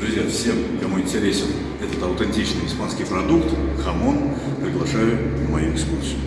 Друзья, всем, кому интересен этот аутентичный испанский продукт, хамон, приглашаю на мою экскурсию.